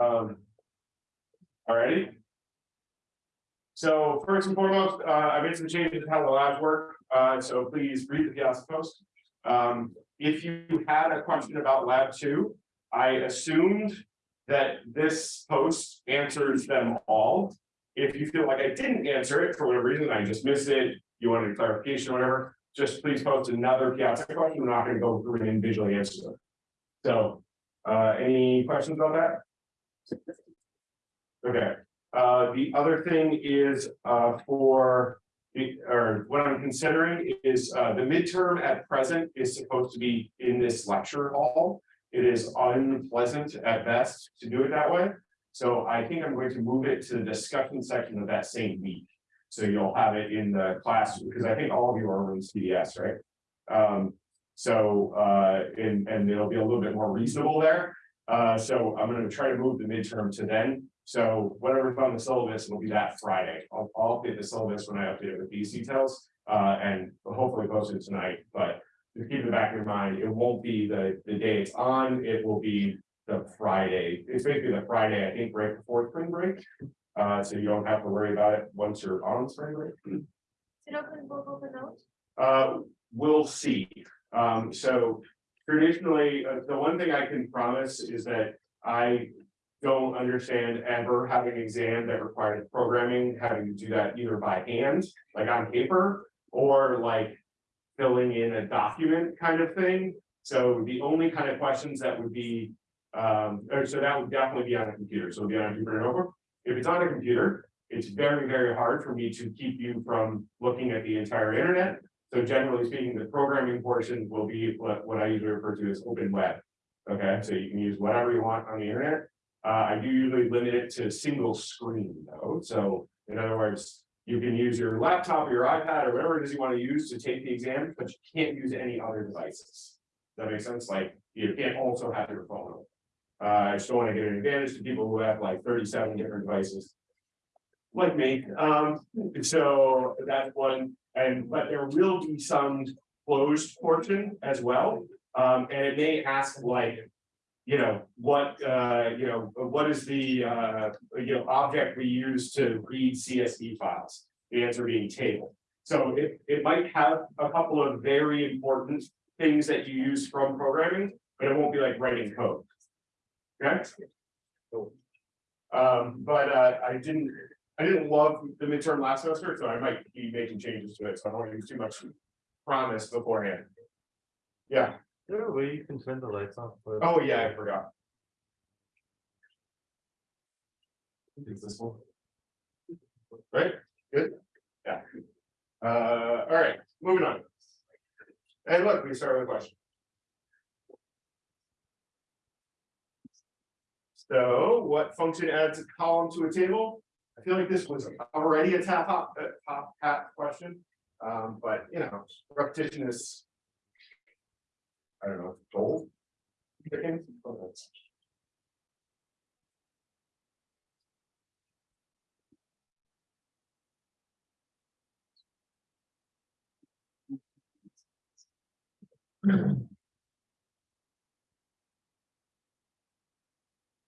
Um. Alrighty. So first and foremost, uh, I made some changes to how the labs work, uh, so please read the piazza post. Um, if you had a question about lab two, I assumed that this post answers them all. If you feel like I didn't answer it for whatever reason, I just missed it, you wanted clarification or whatever, just please post another piazza question, we're not gonna go through and individually answer them. So, uh, any questions about that? Okay, uh, the other thing is, uh, for. or what I'm considering is, uh, the midterm at present is supposed to be in this lecture hall. It is unpleasant at best to do it that way. So I think I'm going to move it to the discussion section of that same week. So you'll have it in the class, because I think all of you are in CDS, right? Um, so, uh, and, and it'll be a little bit more reasonable there. Uh, so I'm gonna try to move the midterm to then. So whatever's on the syllabus will be that Friday. I'll, I'll update the syllabus when I update it with these details. Uh, and hopefully post it tonight, but just keep it back in your mind, it won't be the, the day it's on, it will be the Friday. It's basically the Friday, I think, right before spring break. Uh, so you don't have to worry about it once you're on spring break. Is it open book open notes? Uh, we'll see. Um, so traditionally, uh, the one thing I can promise is that I don't understand ever having an exam that required programming, having to do that either by hand, like on paper, or like filling in a document kind of thing. So the only kind of questions that would be, um, or so that would definitely be on a computer, so it'd be on a computer notebook. If it's on a computer, it's very, very hard for me to keep you from looking at the entire internet. So generally speaking, the programming portion will be what, what I usually refer to as open web. Okay, so you can use whatever you want on the internet. Uh, I do usually limit it to single screen though, so in other words. You can use your laptop or your iPad or whatever it is you want to use to take the exam, but you can't use any other devices. Does That makes sense, like you can't also have your phone. Uh, I just don't want to get an advantage to people who have like thirty-seven different devices like me, um, so that's one, and, but there will be some closed portion as well. Um, and it may ask like, you know, what, uh, you know, what is the, uh, you know, object we use to read CSV files? The answer being table. So it, it might have a couple of very important things that you use from programming, but it won't be like writing code. Okay? Um, but, uh, I didn't, I didn't love the midterm last semester, so I might be making changes to it, so I don't want to use too much promise beforehand. Yeah, Yeah, well, you can turn the lights off. oh yeah, I forgot. Is this one? Right, good, yeah. Uh, all right, moving on. And look, we start with a question. So what function adds a column to a table? I feel like this was already a top, uh, top hat question, um, but you know, repetition is. I don't know, gold.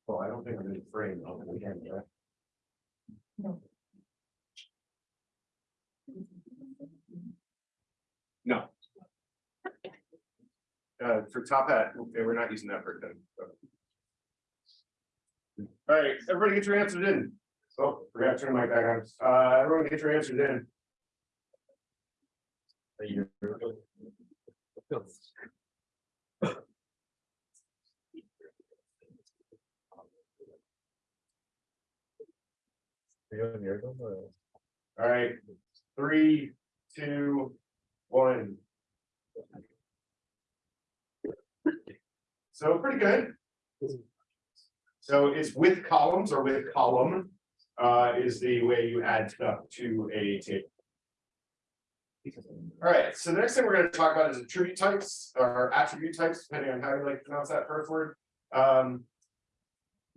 Well, I don't think I'm in frame, I'll be right? No. Uh, for top hat, okay, we're not using that for then. All right, everybody get your answers in. Oh, forgot to turn my back on. Uh, everyone get your answers in. You on your own, or- All right, three, two, one. So pretty good. So it's with columns or with column, uh, is the way you add stuff to a table. All right, so the next thing we're gonna talk about is attribute types or attribute types, depending on how you like to pronounce that first word. Um.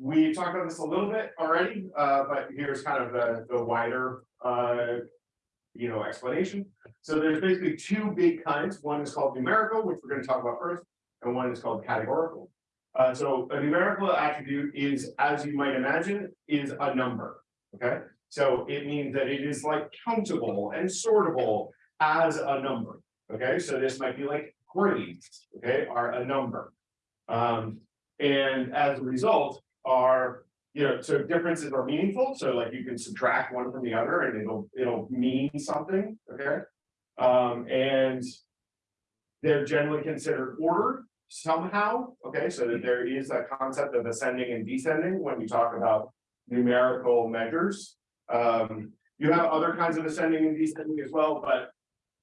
We talked about this a little bit already, uh, but here's kind of the, the wider, uh. You know, explanation. So there's basically two big kinds. One is called numerical, which we're gonna talk about first, and one is called categorical. Uh, so a numerical attribute is, as you might imagine, is a number, okay? So it means that it is like countable and sortable as a number, okay? So this might be like grades, okay, are a number. Um, and as a result, are, you know, so differences are meaningful, so like you can subtract one from the other and it'll, it'll mean something, okay? Um, and they're generally considered ordered somehow, okay, so that there is a concept of ascending and descending when we talk about numerical measures. Um, you have other kinds of ascending and descending as well, but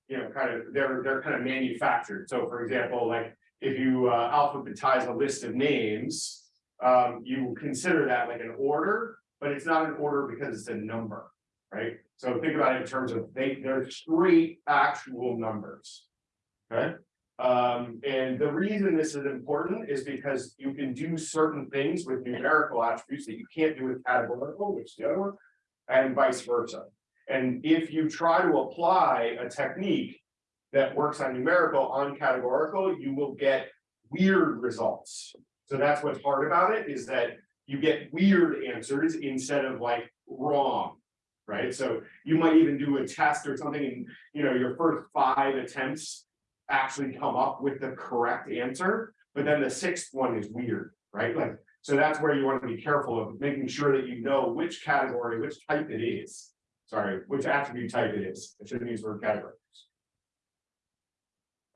you know, kind of, they're, they're kind of manufactured. So for example, like if you uh, alphabetize a list of names, um, you consider that like an order, but it's not an order because it's a number, right? So think about it in terms of they, they're straight actual numbers. Okay, um, and the reason this is important is because you can do certain things with numerical attributes that you can't do with categorical, which is the other one, and vice versa. And if you try to apply a technique that works on numerical on categorical, you will get weird results. So that's what's hard about it, is that you get weird answers instead of like wrong. Right, so you might even do a test or something, and you know, your first five attempts actually come up with the correct answer, but then the sixth one is weird, right? Like, so that's where you want to be careful of making sure that you know which category, which type it is. Sorry, which attribute type it is. I shouldn't use the word category.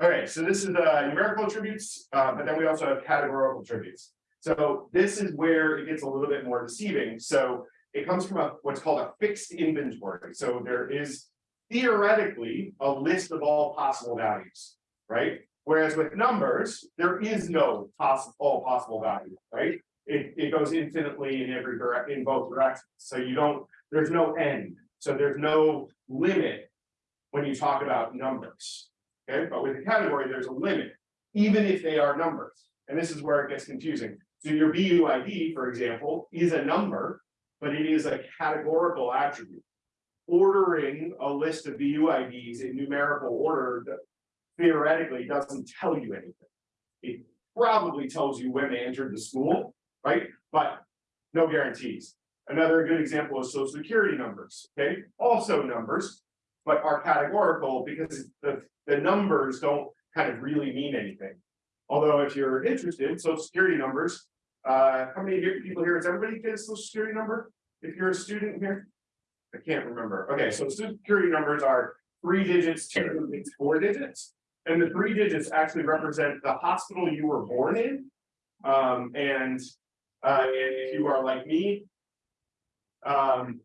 Okay, so this is the numerical attributes, uh, but then we also have categorical attributes. So this is where it gets a little bit more deceiving. So it comes from a what's called a fixed inventory. So there is theoretically a list of all possible values, right? Whereas with numbers, there is no possible all possible value, right? It, it goes infinitely in every direct in both directions. So you don't, there's no end. So there's no limit when you talk about numbers. Okay, but with a category, there's a limit, even if they are numbers. And this is where it gets confusing. So your BUID, for example, is a number, but it is a categorical attribute. Ordering a list of BUIDs in numerical order theoretically doesn't tell you anything. It probably tells you when they entered the school, right? But no guarantees. Another good example is social security numbers, okay? Also numbers, but are categorical because the, the numbers don't kind of really mean anything. Although if you're interested, social security numbers, uh, how many people here, everybody get a social security number? If you're a student here? I can't remember. Okay, so social security numbers are three digits, two digits, four digits. And the three digits actually represent the hospital you were born in. Um, and, uh, if you are like me. Um,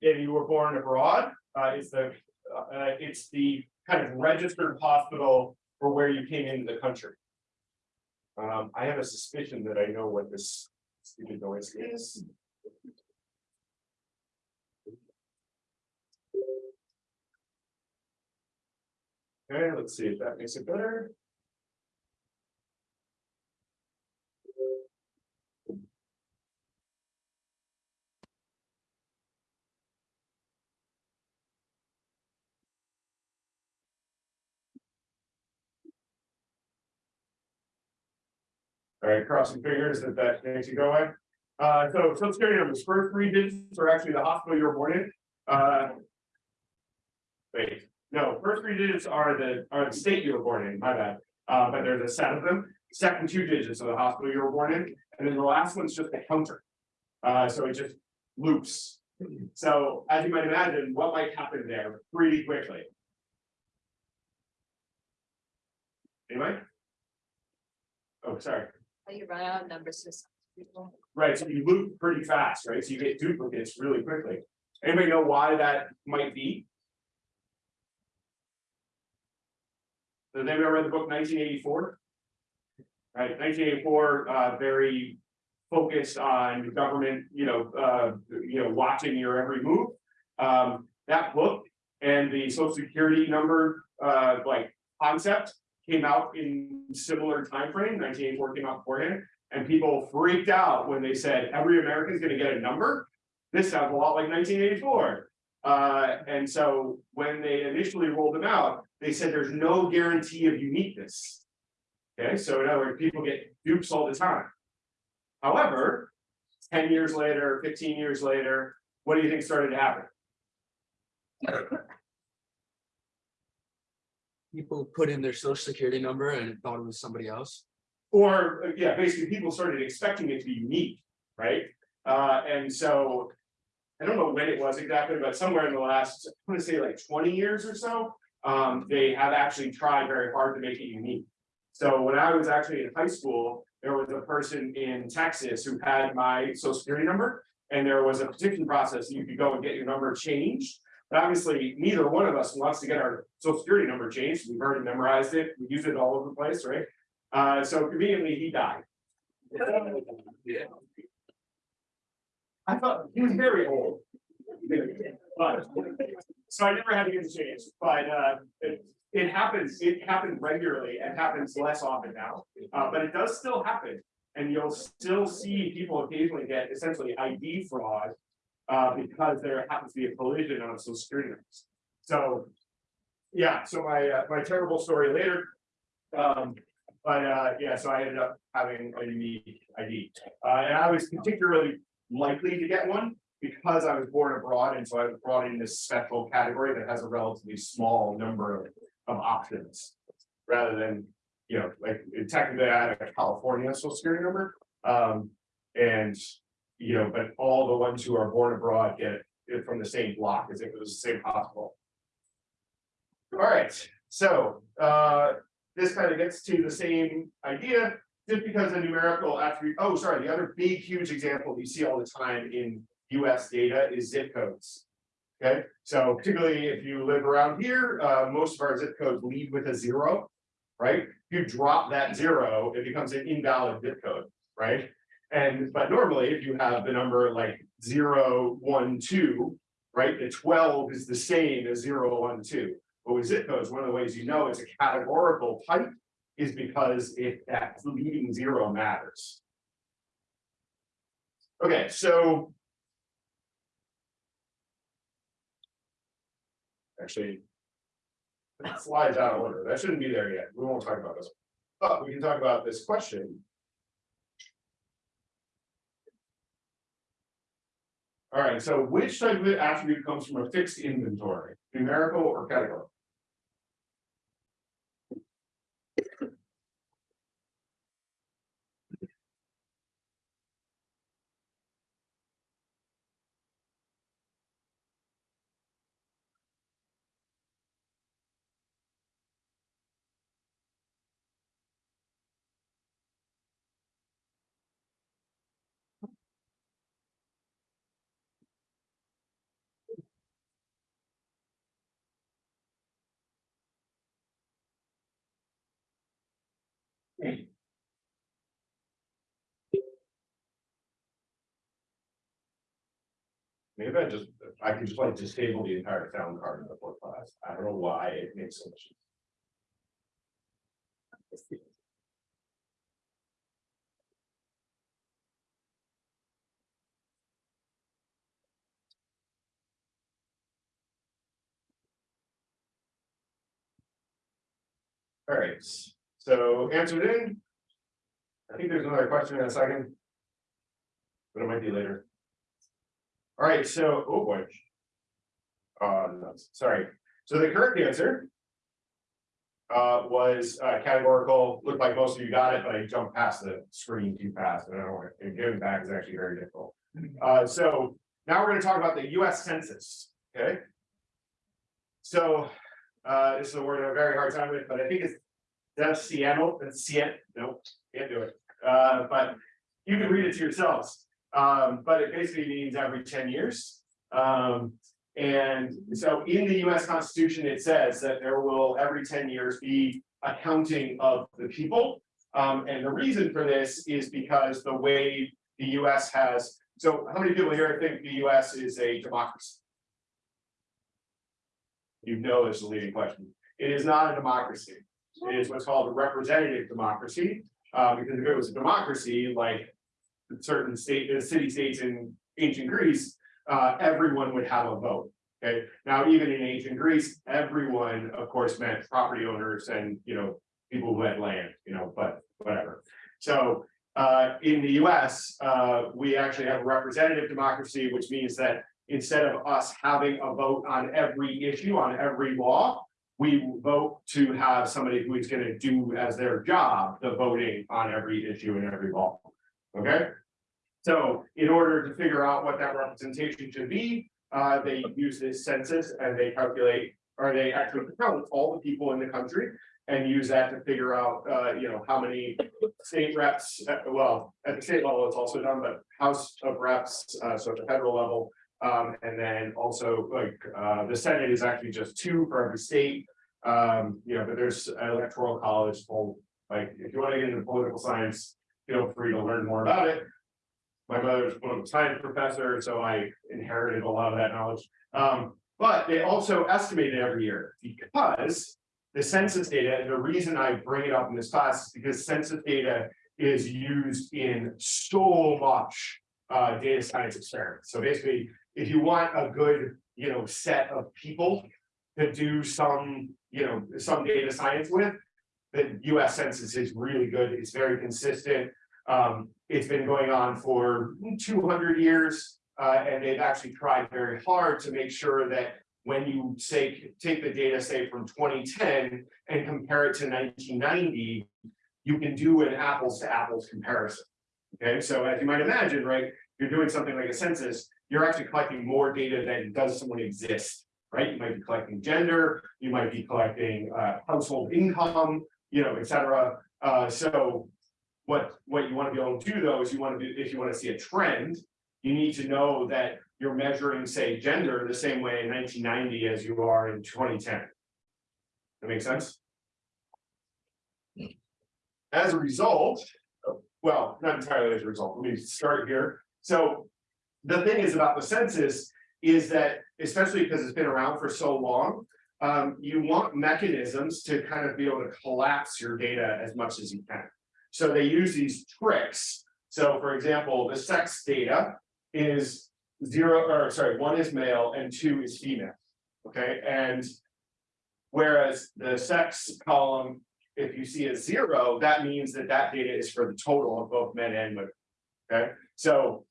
if you were born abroad, uh, it's the, uh, it's the kind of registered hospital for where you came into the country. Um, I have a suspicion that I know what this stupid noise is. Okay, let's see if that makes it better. All right, crossing fingers that that makes you go away. Uh, so social security numbers, first three digits are actually the hospital you were born in. Uh. Wait, no, first three digits are the, are the state you were born in, my bad. Uh, but there's a set of them. Second two digits of the hospital you were born in, and then the last one's just a counter. Uh, so it just loops. So as you might imagine, what might happen there pretty quickly? Anyway? Oh, sorry. You run out of number systems, people. Right, so you loop pretty fast, right? So you get duplicates really quickly. Anybody know why that might be? Does anybody ever read the book nineteen eighty-four? Right, nineteen eighty-four, uh, very focused on government, you know, uh, you know, watching your every move. Um, that book and the social security number, uh, like concept came out in similar time frame, Nineteen eighty-four came out beforehand. And people freaked out when they said every American's gonna get a number. This sounds a lot like nineteen eighty-four. Uh, and so when they initially rolled them out, they said there's no guarantee of uniqueness. Okay, so in other words, people get dupes all the time. However, ten years later, fifteen years later, what do you think started to happen? people put in their social security number and thought it was somebody else. Or, uh, yeah, basically people started expecting it to be unique, right? Uh, and so. I don't know when it was exactly, but somewhere in the last, I'm gonna say like twenty years or so. Um, they have actually tried very hard to make it unique. So when I was actually in high school, there was a person in Texas who had my social security number. And there was a petition process, you could go and get your number changed. But obviously, neither one of us wants to get our social security number changed, we've already memorized it, we use it all over the place, right? Uh, so conveniently, he died. Yeah. I thought he was very old. But, so I never had to get it changed, but, uh, it, it happens, it happens regularly and happens less often now. Uh, but it does still happen, and you'll still see people occasionally get essentially ID fraud. Uh, because there happens to be a collision on social security numbers. So. Yeah, so my, uh, my terrible story later. Um, but, uh, yeah, so I ended up having a unique ID, uh, and I was particularly likely to get one. Because I was born abroad, and so I was brought in this special category that has a relatively small number of, of options. Rather than, you know, like technically I had a California social security number, um, and. You know, but all the ones who are born abroad get it from the same block as if it was the same hospital. All right, so, uh, this kind of gets to the same idea, just because the numerical attribute, oh, sorry, the other big huge example you see all the time in US data is zip codes. Okay, so particularly if you live around here, uh, most of our zip codes lead with a zero. Right, if you drop that zero, it becomes an invalid zip code, right? And, but normally, if you have the number like zero, one, two, right, the twelve is the same as zero, one, two. But with zip codes, one of the ways you know it's a categorical type is because if that leading zero matters. Okay, so. Actually. that Slides out of order, that shouldn't be there yet, we won't talk about this, but we can talk about this question. All right, so which type of attribute comes from a fixed inventory, numerical or categorical? Maybe I just, I could just like disable the entire sound card in the fourth class, I don't know why it makes so much. All right, so answered in. I think there's another question in a second. But it might be later. All right, so, oh boy. Uh, no, sorry, so the correct answer. Uh, was uh categorical, looked like most of you got it, but I jumped past the screen too fast, and I don't want, and giving back is actually very difficult. Uh, so now we're gonna talk about the US Census, okay? So, uh, this is a word I have a very hard time with, but I think it's. That's Seattle, that's Seattle, nope, can't do it, uh, but you can read it to yourselves. Um, but it basically means every ten years. Um, and so in the US Constitution, it says that there will every ten years be a counting of the people. Um, and the reason for this is because the way the US has, so how many people here think the US is a democracy? You know it's a leading question. It is not a democracy. Is what's called a representative democracy. Uh, because if it was a democracy, like certain state, uh, city states in ancient Greece, uh, everyone would have a vote. Okay, now even in ancient Greece, everyone, of course, meant property owners and, you know, people who had land, you know, but whatever. So, Uh, in the US, uh, we actually have a representative democracy, which means that instead of us having a vote on every issue, on every law. We vote to have somebody who is gonna do as their job, the voting on every issue and every law. Okay? So in order to figure out what that representation should be, uh, they use this census and they calculate. Or they actually count all the people in the country and use that to figure out, uh, you know, how many state reps, uh, well, at the state level, it's also done, but House of Reps, uh, so at the federal level. Um, and then also like, uh, the Senate is actually just two for every state. Um, you know, but there's electoral college, full, like, if you want to get into political science, feel free to learn more about it. My mother's a political science professor, so I inherited a lot of that knowledge. Um, but they also estimate it every year because the census data, and the reason I bring it up in this class is because census data is used in so much uh, data science experiments. So basically, if you want a good, you know, set of people to do some, you know, some data science with, the US Census is really good. It's very consistent. Um, it's been going on for two hundred years. Uh, and they've actually tried very hard to make sure that when you say, take the data, say from twenty ten and compare it to nineteen ninety. You can do an apples to apples comparison. Okay, so as you might imagine, right, you're doing something like a census, you're actually collecting more data than does someone exist. Right, you might be collecting gender, you might be collecting uh household income, you know, et cetera. Uh, so. What, what you want to be able to do though is you want to do, if you want to see a trend, you need to know that you're measuring, say, gender the same way in nineteen ninety as you are in twenty ten. That makes sense? As a result, well, not entirely as a result, let me start here. So the thing is about the census is that, especially because it's been around for so long, um, you want mechanisms to kind of be able to collapse your data as much as you can. So they use these tricks. So for example, the sex data is zero, or sorry, one is male and two is female. Okay, and whereas the sex column, if you see a zero, that means that that data is for the total of both men and women. Okay, so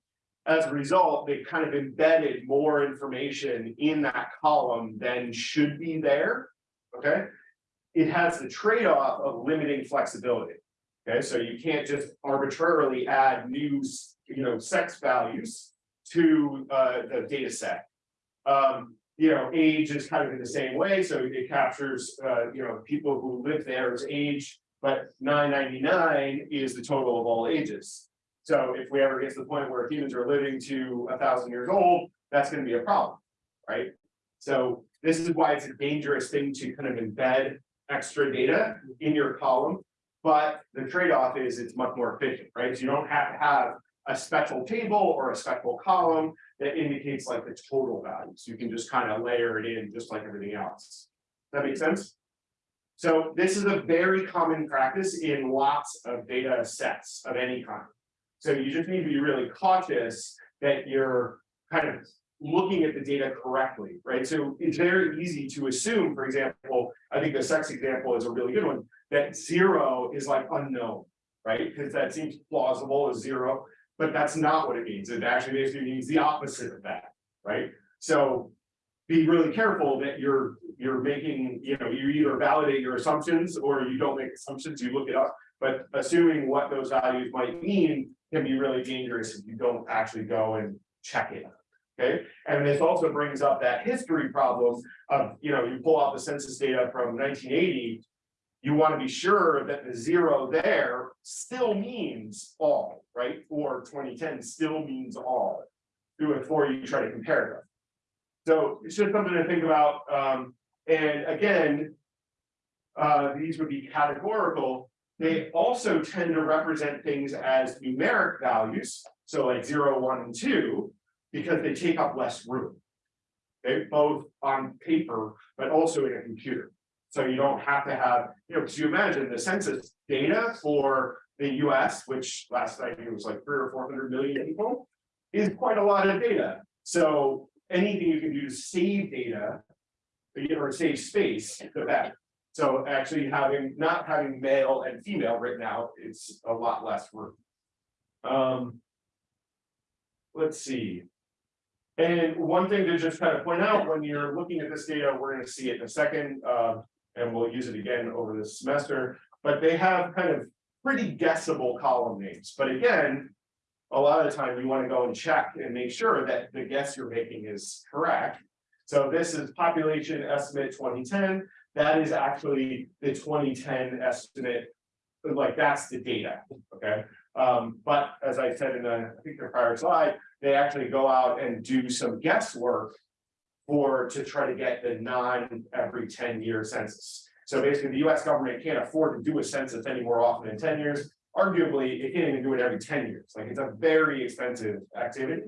as a result, they kind of embedded more information in that column than should be there. Okay, it has the trade-off of limiting flexibility. Okay, so you can't just arbitrarily add new, you know, sex values to uh the data set. Um, you know, age is kind of in the same way, so it captures uh, you know, people who live there as age. But nine ninety-nine is the total of all ages. So if we ever get to the point where humans are living to a thousand years old, that's gonna be a problem, right? So this is why it's a dangerous thing to kind of embed extra data in your column. But the trade-off is it's much more efficient, right? So you don't have to have a special table or a special column that indicates like the total values. You can just kind of layer it in just like everything else. That makes sense? So this is a very common practice in lots of data sets of any kind. So you just need to be really cautious that you're kind of looking at the data correctly, right? So it's very easy to assume, for example, I think the sex example is a really good one, that zero is like unknown, right? Because that seems plausible as zero, but that's not what it means. It actually basically means the opposite of that, right? So be really careful that you're, you're making, you know, you either validate your assumptions or you don't make assumptions, you look it up. But assuming what those values might mean can be really dangerous if you don't actually go and check it. Okay, and this also brings up that history problem of, you know, you pull out the census data from nineteen eighty. You want to be sure that the zero there still means all, right? Or twenty ten still means all. Before you try to compare them. So it's just something to think about, um, and again. Uh, these would be categorical, they also tend to represent things as numeric values, so like zero, one, and two, because they take up less room. Okay, both on paper, but also in a computer. So you don't have to have, you know, because you imagine the census data for the US, which last night it was like three or four hundred million people, is quite a lot of data. So anything you can do to save data, or save space, the better. So actually having, not having male and female written out, it's a lot less room. Um. Let's see. And one thing to just kind of point out, when you're looking at this data, we're gonna see it in a second, uh, and we'll use it again over this semester. But they have kind of pretty guessable column names, but again. A lot of the time you wanna go and check and make sure that the guess you're making is correct. So this is population estimate twenty ten, that is actually the twenty ten estimate. Like, that's the data, okay? Um, but as I said in the, I think the prior slide, they actually go out and do some guesswork. For, to try to get the non every ten year census. So basically, the US government can't afford to do a census any more often than ten years. Arguably, it can't even do it every ten years, like it's a very expensive activity.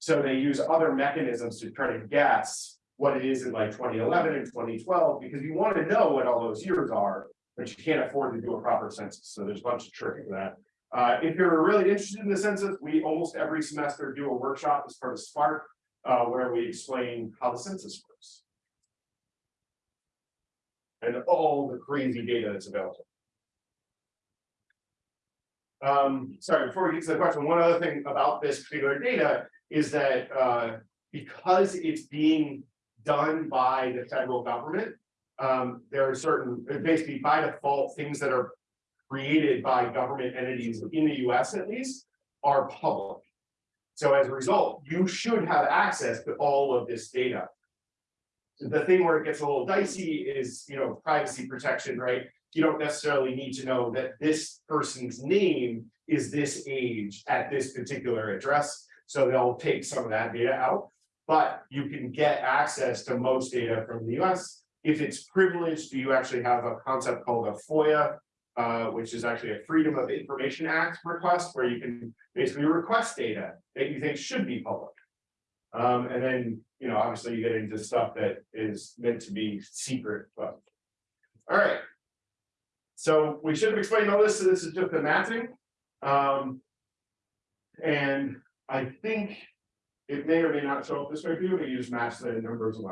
So they use other mechanisms to try to guess what it is in like twenty eleven and twenty twelve, because you want to know what all those years are. But you can't afford to do a proper census, so there's a bunch of tricks to that. Uh, if you're really interested in the census, we almost every semester do a workshop as part of Spark. Uh, where we explain how the census works. And all the crazy data that's available. Um, sorry, before we get to the question, one other thing about this particular data is that, uh, because it's being done by the federal government. Um, there are certain, basically by default, things that are created by government entities in the US at least, are public. So as a result, you should have access to all of this data. The thing where it gets a little dicey is, you know, privacy protection, right? You don't necessarily need to know that this person's name is this age at this particular address. So they'll take some of that data out, but you can get access to most data from the US. If it's privileged, you actually have a concept called a FOIA, uh, which is actually a Freedom of Information Act request, where you can basically request data that you think should be public. Um, and then, you know, obviously you get into stuff that is meant to be secret, but. All right. So we should have explained all this, so this is just the matching. Um. And I think it may or may not show up this way for you, but you just match the numbers of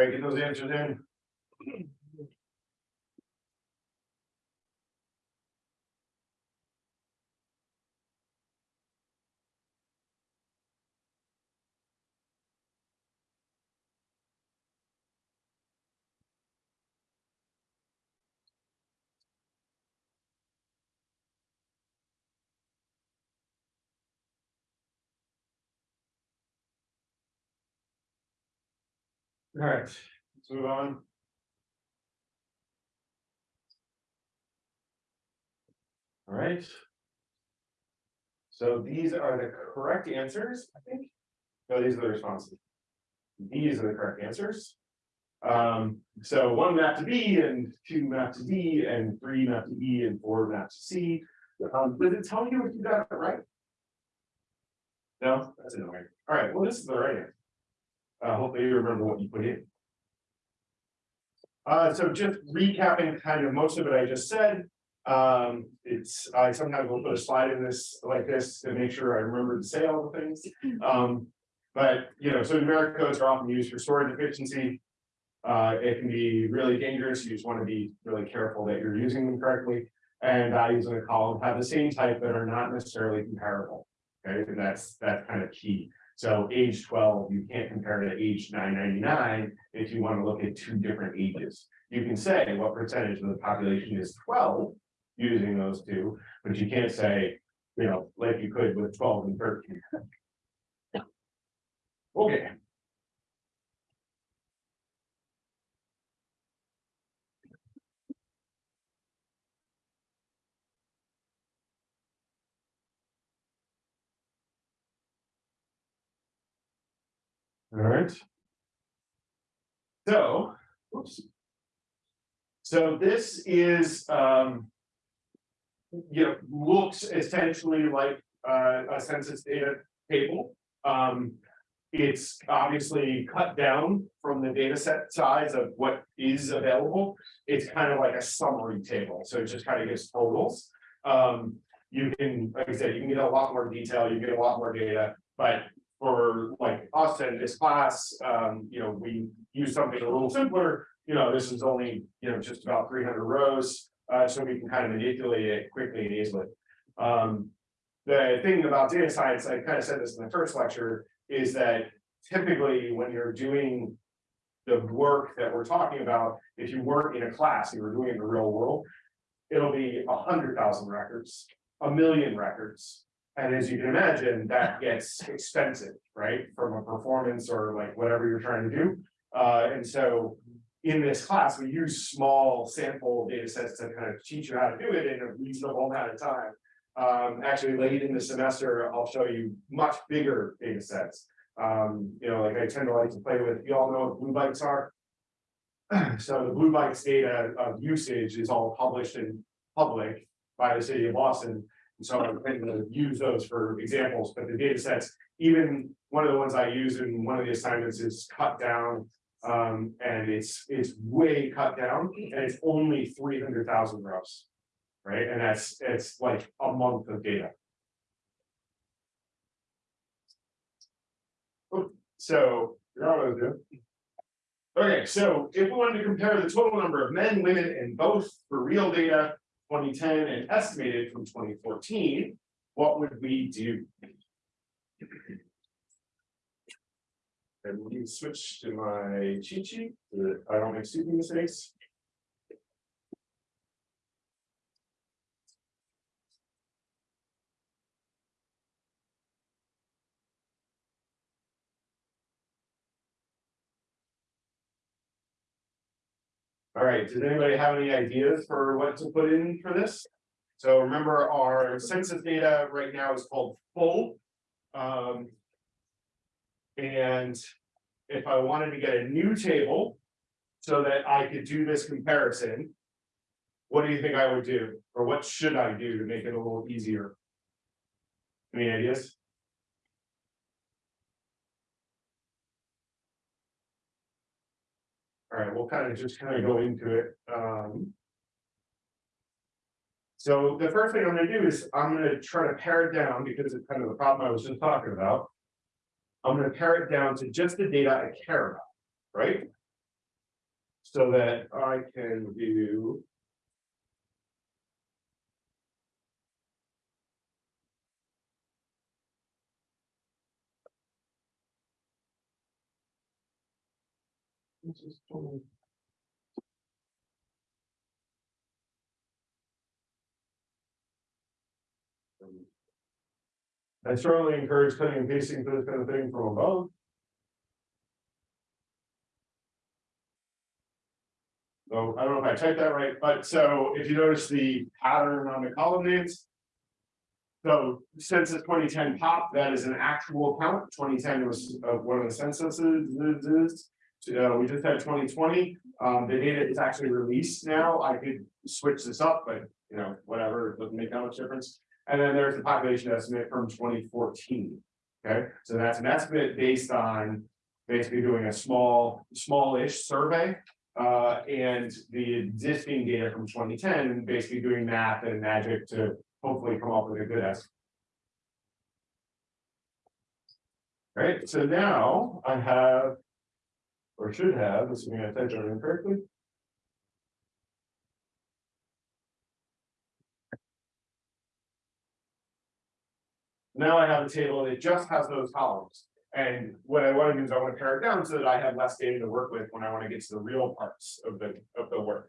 Right, get those answers in. All right, let's move on. All right. So these are the correct answers, I think. No, these are the responses. These are the correct answers. Um, so one map to B and two map to D and three map to E and four map to C. Um, does it tell you if you got it right? No, that's annoying. All right, well, this is the right answer. Uh, hopefully you remember what you put in. Uh, so just recapping kind of most of it I just said. Um, it's, I sometimes will put a slide in this like this to make sure I remember to say all the things. Um, but, you know, so numeric codes are often used for storage efficiency. Uh, it can be really dangerous. You just want to be really careful that you're using them correctly. And values in a column have the same type but are not necessarily comparable. Okay, and that's, that's kind of key. So age twelve, you can't compare to age nine ninety-nine if you want to look at two different ages. You can say what percentage of the population is twelve using those two, but you can't say, you know, like you could with twelve and thirteen. Okay. Alright. So, oops. So this is, um. You know, looks essentially like uh, a census data table. Um, it's obviously cut down from the data set size of what is available. It's kind of like a summary table, so it just kind of gives totals. Um, you can, like I said, you can get a lot more detail, you get a lot more data, but for like us and this class, um, you know, we use something a little simpler. You know, this is only, you know, just about three hundred rows, uh, so we can kind of manipulate it quickly and easily. Um, the thing about data science, I kind of said this in the first lecture, is that typically when you're doing the work that we're talking about, if you weren't in a class, you were doing it in the real world, it'll be a hundred thousand records, a million records. And as you can imagine, that gets expensive, right, from a performance or like whatever you're trying to do. Uh, and so in this class, we use small sample data sets to kind of teach you how to do it in a reasonable amount of time. Um, actually, late in the semester, I'll show you much bigger data sets. Um, you know, like I tend to like to play with, you all know what blue bikes are? So the blue bikes data of usage is all published in public by the city of Boston. And so I'm going to use those for examples, but the data sets, even one of the ones I use in one of the assignments is cut down. Um, and it's, it's way cut down and it's only three hundred thousand rows. Right, and that's, it's like a month of data. Oh, So? Okay, so if we wanted to compare the total number of men, women, and both for real data, twenty ten and estimated from twenty fourteen, what would we do? And we switch to my cheat sheet, so that I don't make stupid mistakes. All right, does anybody have any ideas for what to put in for this? So remember, our census data right now is called full. Um. And if I wanted to get a new table so that I could do this comparison. What do you think I would do, or what should I do to make it a little easier? Any ideas? All right, we'll kind of just kind of go into it, um. So the first thing I'm gonna do is I'm gonna try to pare it down because it's kind of the problem I was just talking about. I'm gonna pare it down to just the data I care about, right? So that I can do. I strongly encourage cutting and pasting for this kind of thing from above. So I don't know if I typed that right, but so if you notice the pattern on the column names. So census twenty ten pop, that is an actual count, twenty ten was uh one of the censuses. So, uh, we just had twenty twenty, um, the data is actually released now, I could switch this up, but you know, whatever, it doesn't make that much difference. And then there's the population estimate from twenty fourteen. Okay, so that's an estimate based on basically doing a small, small-ish survey. Uh, and the existing data from twenty ten, and basically doing math and magic to hopefully come up with a good estimate. Right, so now I have. Or should have, assuming I typed it in correctly. Now I have a table and it just has those columns. And what I want to do is I want to pare it down so that I have less data to work with when I want to get to the real parts of the, of the work.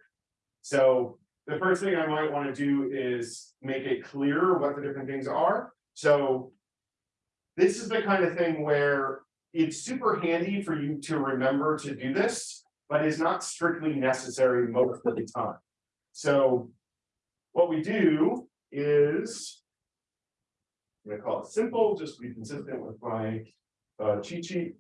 So the first thing I might want to do is make it clear what the different things are. So this is the kind of thing where it's super handy for you to remember to do this, but is not strictly necessary most of the time. So what we do is, I'm gonna call it simple, just be consistent with my uh, cheat sheet.